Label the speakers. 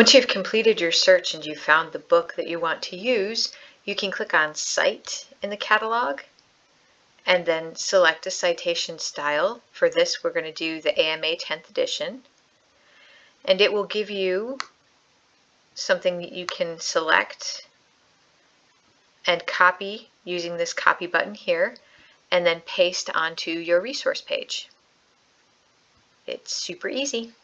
Speaker 1: Once you've completed your search and you've found the book that you want to use, you can click on Cite in the catalog and then select a citation style. For this, we're going to do the AMA 10th edition. And it will give you something that you can select and copy using this copy button here and then paste onto your resource page. It's super easy.